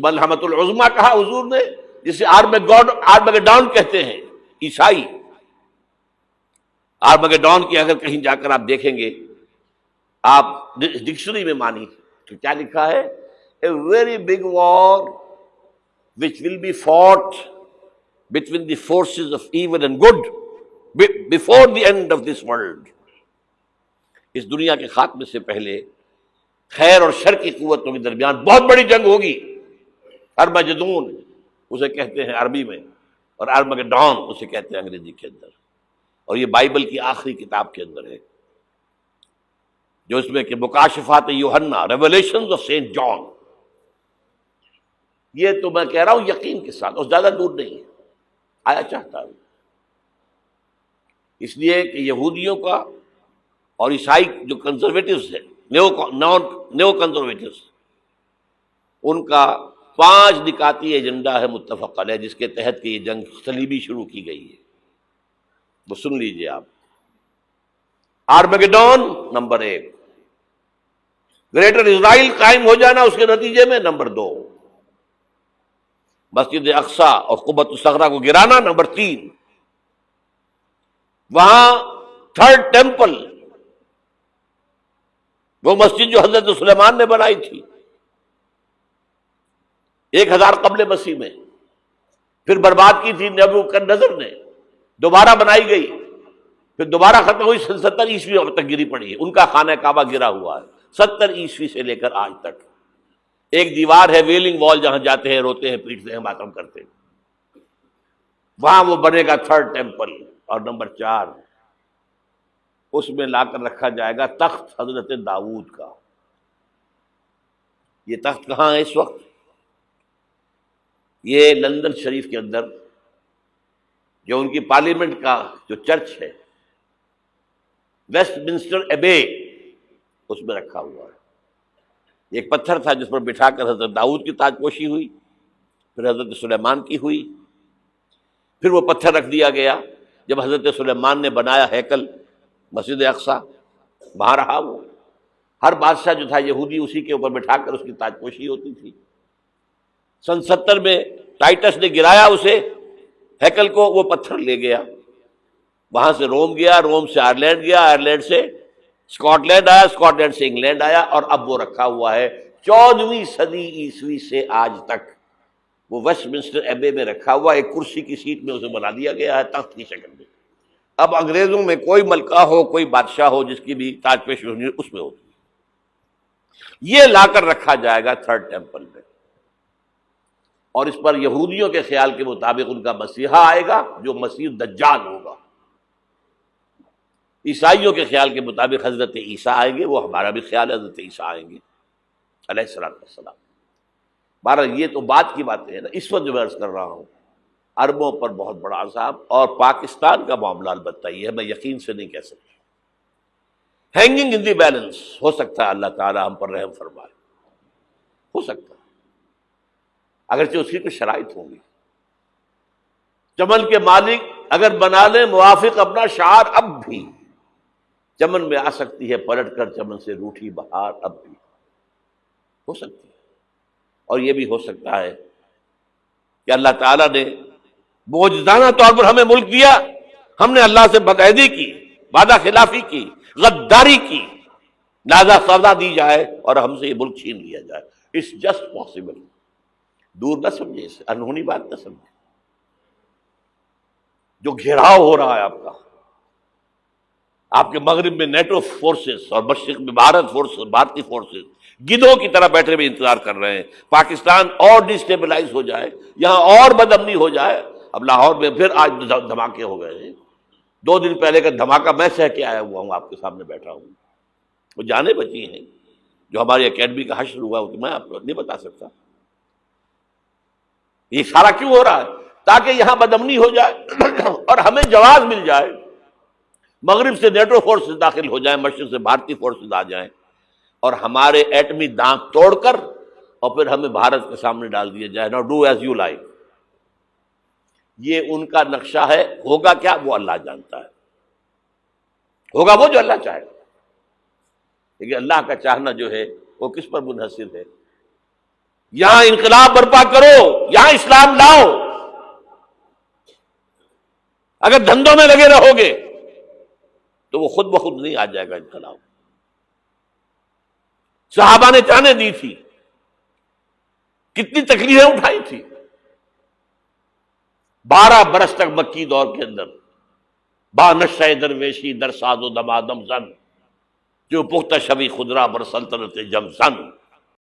ملحمت العظما کہا حضور نے، جسے آرم گاڈ آرم آرمگڈان کہتے ہیں، عیسائی۔ آرم آرمگڈان کی اگر کہیں جا کر آپ دیکھیں گے، آپ ڈکشنری میں مانی تو کیا لکھا ہے؟ A very big war which will be fought between the forces of evil and good before the end of this world اس دنیا کے خاتمے سے پہلے خیر اور شر کی قوتوں کے درمیان بہت بڑی جنگ ہوگی۔ ارمجدون اسے کہتے ہیں عربی میں، اور ارمگڈان اسے کہتے ہیں انگریزی کے اندر۔ اور یہ بائبل کی آخری کتاب کے اندر ہے، جو اس میں کہ مکاشفات یوہنا ریولیشن آف سینٹ جان یہ تو میں کہہ رہا ہوں یقین کے ساتھ، اور زیادہ دور نہیں ہے۔ آیا چاہتا ہوں۔ اس لیے کہ یہودیوں کا اور عیسائی جو کنزرویٹوز ہیں نیو کنزرویٹوز ان کا پانچ نکاتی ایجنڈا ہے، متفق علیہ، جس کے تحت کہ یہ جنگ سلیبی شروع کی گئی ہے۔ وہ سن لیجیے آپ۔ آرمگڈون نمبر ایک۔ گریٹر اسرائیل قائم ہو جانا اس کے نتیجے میں نمبر دو۔ مسجد اقسا اور قبت الصغرا کو گرانا نمبر تین۔ وہاں تھرڈ ٹیمپل، وہ مسجد جو حضرت سلیمان نے بنائی تھی۔ ایک ہزار قبل مسیح میں۔ پھر برباد کی تھی نبو کر نظر نے۔ دوبارہ بنائی گئی۔ پھر دوبارہ ختم ہوئی۔ ستر عیسوی اب تک گری پڑی ہے۔ ان کا خانہ کعبہ گرا ہوا ہے۔ ستر عیسوی سے لے کر آج تک۔ ایک دیوار ہے ویلنگ وال، جہاں جاتے ہیں، روتے ہیں پیٹتے ہیں، ماتم کرتے ہیں۔ وہاں وہ بنے گا تھرڈ ٹیمپل۔ اور نمبر چار، اس میں لا کر رکھا جائے گا تخت حضرت داود کا۔ یہ تخت کہاں ہے اس وقت؟ یہ لندن شریف کے اندر جو ان کی پارلیمنٹ کا جو چرچ ہے ویسٹ منسٹر ایبے اس میں رکھا ہوا ہے۔ ایک پتھر تھا جس پر بٹھا کر حضرت داؤد کی تاج پوشی ہوئی، پھر حضرت سلیمان کی ہوئی، پھر وہ پتھر رکھ دیا گیا۔ جب حضرت سلیمان نے بنایا ہیکل مسجد اقسا وہاں رہا وہ۔ ہر بادشاہ جو تھا، یہودی اسی کے اوپر بٹھا کر اس کی تاج پوشی ہوتی تھی۔ سن ستر میں ٹائٹس نے گرایا اسے، ہیکل کو وہ پتھر لے گیا۔ وہاں سے روم گیا، روم سے آئرلینڈ گیا، آئرلینڈ سے اسکاٹ لینڈ آیا اسکاٹ لینڈ سے انگلینڈ آیا اور اب وہ رکھا ہوا ہے۔ چودہویں صدی عیسوی سے آج تک۔ وہ ویسٹ منسٹر ایبے میں رکھا ہوا، ایک کرسی کی سیٹ میں اسے بنا دیا گیا ہے تخت کی شکل میں۔ اب انگریزوں میں کوئی ملکہ ہو، کوئی بادشاہ ہو جس کی بھی تاج پیش اس میں ہوتی یہ لا کر رکھا جائے گا تھرڈ ٹیمپل میں۔ اور اس پر یہودیوں کے خیال کے مطابق ان کا مسیحا آئے گا جو مسیح دجال ہوگا۔ عیسائیوں کے خیال کے مطابق حضرت عیسیٰ آئیں گے، وہ ہمارا بھی خیال ہے، حضرت عیسیٰ آئیں گے۔ علیہ السلام السلام بارہ یہ تو بات کی باتیں ہیں نا، اس وقت جو میں عرض کر رہا ہوں، عربوں پر بہت بڑا عذاب اور پاکستان کا معاملہ البتہ یہ ہے، میں یقین سے نہیں کہہ سکتا۔ ہینگنگ ان دی بیلنس ہو سکتا ہے اللہ تعالیٰ ہم پر رحم فرمائے۔ ہو سکتا ہے۔ اگرچہ اس کی کچھ شرائط ہوں گی۔ چمن کے مالک اگر بنا لیں، موافق اپنا شعر اب بھی۔ چمن میں آ سکتی ہے، پلٹ کر چمن سے روٹھی بہار اب بھی۔ ہو سکتی ہے۔ اور یہ بھی ہو سکتا ہے کہ اللہ تعالیٰ نے موجودانہ طور پر ہمیں ملک دیا۔ ہم نے اللہ سے بدعیدی کی، وعدہ خلافی کی، غداری کی۔ لہذا سزا دی جائے اور ہم سے یہ ملک چھین لیا جائے۔ اٹس جسٹ پاسبل دور نہ سمجھے اسے، انہونی بات نہ سمجھے۔ جو گھیراؤ ہو رہا ہے آپ کا، آپ کے مغرب میں نیٹو فورسز اور مشرق میں بھارت فورسز، بھارتی فورسز گدوں کی طرح بیٹھے ہوئے انتظار کر رہے ہیں۔ پاکستان اور ڈسٹیبلائز ہو جائے، یہاں اور بدمنی ہو جائے۔ اب لاہور میں پھر آج دھماکے ہو گئے ہیں۔ دو دن پہلے کا دھماکہ میں سہ کے آیا ہوا ہوں، آپ کے سامنے بیٹھا ہوں۔ وہ جانے بچی ہیں۔ جو ہماری اکیڈمی کا حشر ہوا میں آپ کو نہیں بتا سکتا۔ یہ سارا کیوں ہو رہا ہے؟ تاکہ یہاں بدمنی ہو جائے اور ہمیں جواز مل جائے۔ مغرب سے نیٹو فورسز داخل ہو جائیں، مشرق سے بھارتی فورسز آ جائیں اور ہمارے ایٹمی دانت توڑ کر اور پھر ہمیں بھارت کے سامنے ڈال دیا جائے نا ڈو ایز یو لائک یہ ان کا نقشہ ہے۔ ہوگا کیا؟ وہ اللہ جانتا ہے۔ ہوگا وہ جو اللہ چاہے۔ لیکن اللہ کا چاہنا جو ہے، وہ کس پر منحصر ہے؟ یہاں انقلاب برپا کرو، یہاں اسلام لاؤ۔ اگر دھندوں میں لگے رہو گے، تو وہ خود بخود نہیں آ جائے گا انقلاب۔ صحابہ نے چانے دی تھی۔ کتنی تکلیفیں اٹھائی تھی۔ بارہ برس تک مکی دور کے اندر۔ با نشہ درویشی در ساد و دمادم زن۔ جو پختہ شبی خدرا بر سلطنت جم سن